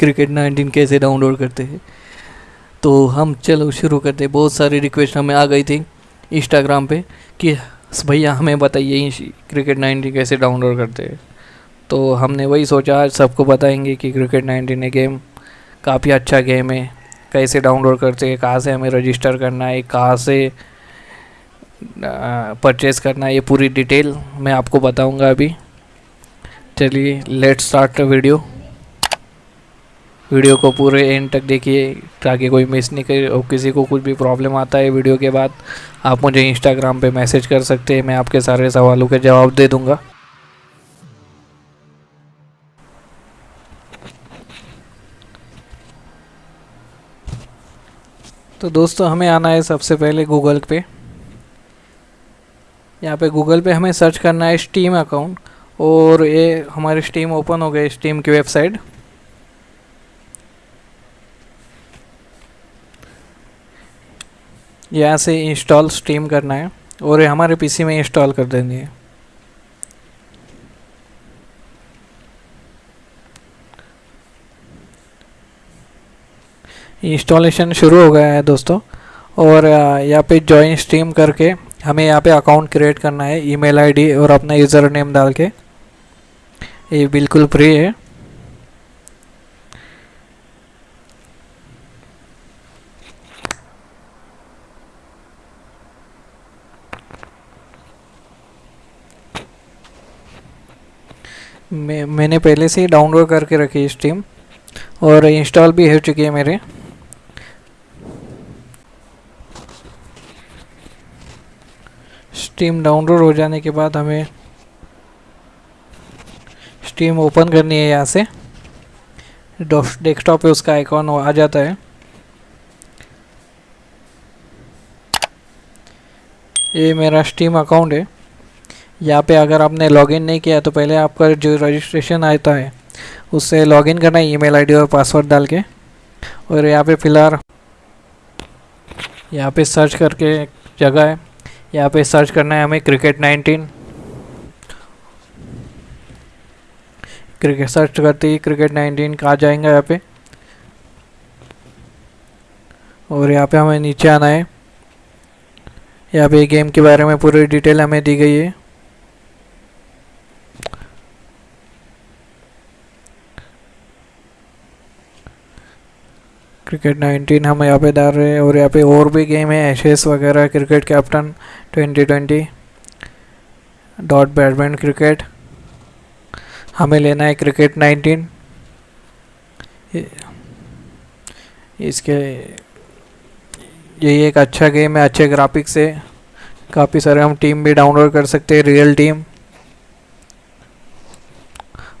Cricket 19 कैसे download करते हैं? तो हम चलो शुरू करते हैं। बहुत सारी रिक्वेस्ट हमें आ गई थी इंस्टाग्राम पे कि, भैया, हमें बताइए क्रिकेट 19 कैसे डाउनलोड करते हैं? तो हमने वही सोचा, आज सबको बताएँगे कि क्रिकेट 19 गेम काफ़ी अच्छा गेम है। कैसे डाउनलोड करते हैं? कहाँ से हमें रजिस्टर करना है? कहाँ से परचेस करना है? ये पूरी डिटेल मैं आपको बताऊँगा अभी। चलिए लेट स्टार्ट वीडियो वीडियो को पूरे एंड तक देखिए, ताकि कोई मिस नहीं करे और किसी को कुछ भी प्रॉब्लम आता है वीडियो के बाद, आप मुझे इंस्टाग्राम पे मैसेज कर सकते हैं, मैं आपके सारे सवालों के जवाब दे दूँगा। तो दोस्तों, हमें आना है सबसे पहले गूगल पे। यहाँ पे गूगल पे हमें सर्च करना है स्टीम अकाउंट और ये हमारे स्टीम ओपन हो गए स्टीम की वेबसाइट यहाँ से इंस्टॉल स्टीम करना है और हमारे पीसी में इंस्टॉल कर देनी है। इंस्टॉलेशन शुरू हो गया है दोस्तों और यहाँ पे ज्वाइन स्ट्रीम करके हमें यहाँ पे अकाउंट क्रिएट करना है ईमेल आईडी और अपना यूज़र नेम डाल के। ये बिल्कुल फ्री है। मैं, मैंने पहले से ही डाउनलोड करके रखी है स्टीम और इंस्टॉल भी हो चुकी है मेरे। स्टीम डाउनलोड हो जाने के बाद हमें स्टीम ओपन करनी है यहाँ से। डेस्कटॉप पे उसका आइकॉन आ जाता है। ये मेरा स्टीम अकाउंट है। यहाँ पे अगर आपने लॉगिन नहीं किया तो पहले आपका जो रजिस्ट्रेशन आता है, उससे लॉगिन करना है ईमेल आईडी और पासवर्ड डाल के। और यहाँ पे फ़िलहाल, यहाँ पे सर्च करके एक जगह है। यहाँ पे सर्च करना है हमें क्रिकेट 19 क्रिकेट सर्च करते ही क्रिकेट 19 कहा जाएँगे यहाँ पे? और यहाँ पे हमें नीचे आना है। यहाँ पे गेम के बारे में पूरी डिटेल हमें दी गई है। क्रिकेट 19 हम यहाँ पे डाल रहे हैं और यहाँ पे और भी गेम है एशेस वगैरह cricket captain 2020 dot badminton cricket हमें लेना है क्रिकेट 19 इसके यही एक अच्छा गेम है, अच्छे ग्राफिक्स है काफ़ी सारे हम टीम भी डाउनलोड कर सकते हैं रियल टीम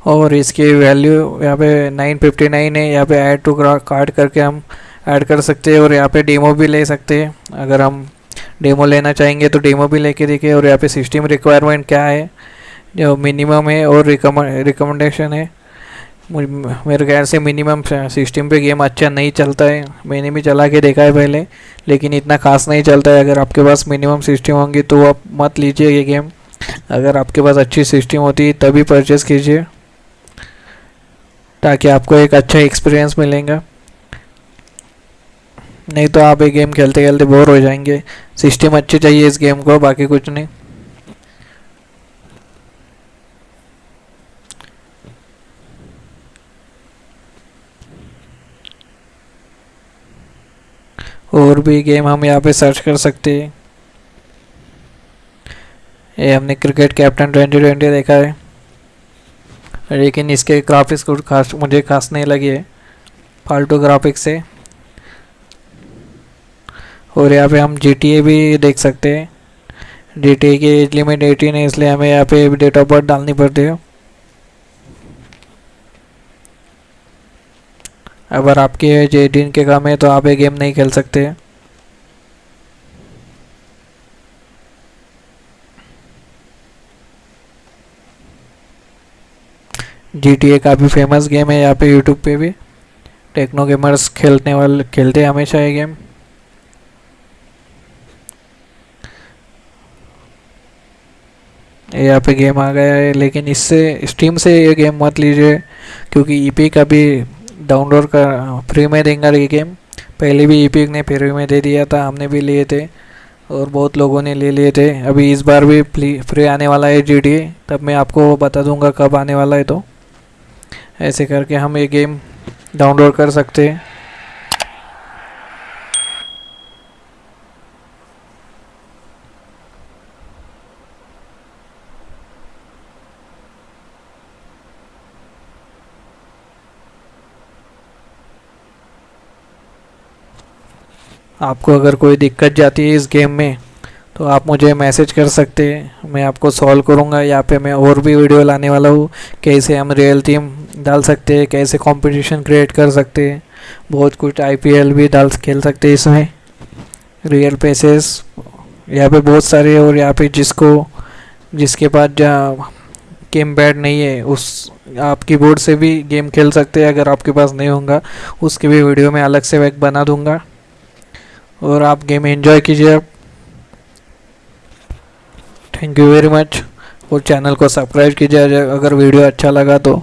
और इसकी वैल्यू यहाँ पे 959 है। यहाँ पे ऐड टू कार्ड करके हम ऐड कर सकते हैं और यहाँ पे डेमो भी ले सकते हैं। अगर हम डेमो लेना चाहेंगे तो डेमो भी लेके देखिए और यहाँ पे सिस्टम रिक्वायरमेंट क्या है। जो मिनिमम है और रिकमेंडेशन है। मेरे ख्याल से मिनिमम सिस्टम पे गेम अच्छा नहीं चलता है। मैंने भी चला के देखा है पहले, लेकिन इतना खास नहीं चलता है। अगर आपके पास मिनिमम सिस्टम होंगी तो आप मत लीजिए ये गेम अगर आपके पास अच्छी सिस्टम होती है तभी परचेज़ कीजिए। ताकि आपको एक अच्छा एक्सपीरियंस मिलेगा। नहीं तो आप ये गेम खेलते खेलते बोर हो जाएँगे। सिस्टम अच्छी चाहिए इस गेम को, बाकी कुछ नहीं। और भी गेम हम यहाँ पे सर्च कर सकते हैं। ये हमने क्रिकेट कैप्टन 2020 देखा है। लेकिन इसके ग्राफिक्स कुछ खास, मुझे खास नहीं लगे फालतू ग्राफिक्स से। और यहाँ पे हम जी भी देख सकते हैं। जी टी की एज लिमिट एटीन है इसलिए हमें यहाँ पे डेट ऑफ़ बर्थ डालनी पड़ती है। अगर आपकी एज एटीन के कम है तो आप ये गेम नहीं खेल सकते। जी टी ए काफ़ी फ़ेमस गेम है यहाँ पे यूट्यूब पे भी। टेक्नो गेमर्स खेलने वाले, खेलते हैं हमेशा ये गेम यहाँ पे गेम आ गया है, लेकिन इससे स्टीम से ये गेम मत लीजिए, क्योंकि ईपी का भी डाउनलोड कर फ्री में देंगे ये गेम पहले भी ईपिक ने फ्री में दे दिया था, हमने भी लिए थे, और बहुत लोगों ने ले लिए थे। अभी इस बार भी फ्री आने वाला है GTA तब मैं आपको बता दूँगा कब आने वाला है तो। ऐसे करके हम ये गेम डाउनलोड कर सकते हैं। आपको अगर कोई दिक्कत जाती है इस गेम में तो आप मुझे मैसेज कर सकते हैं। मैं आपको सॉल्व करूँगा यहाँ पे मैं और भी वीडियो लाने वाला हूँ, कैसे हम रियल टीम डाल सकते हैं, कैसे कंपटीशन क्रिएट कर सकते हैं। बहुत कुछ आईपीएल भी डाल खेल सकते हैं इसमें। रियल पेसेस यहाँ पे बहुत सारे और यहाँ पे जिसको, जिसके पास जहाँ गेम पैड नहीं है, उस आप कीबोर्ड से भी गेम खेल सकते हैं, अगर आपके पास नहीं होगा, उसकी भी वीडियो में अलग से एक बना दूँगा। और आप गेम एंजॉय कीजिए थैंक यू वेरी मच और चैनल को सब्सक्राइब कीजिए, अगर वीडियो अच्छा लगा तो।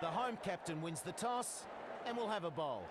The home captain wins the toss and will have a bowl.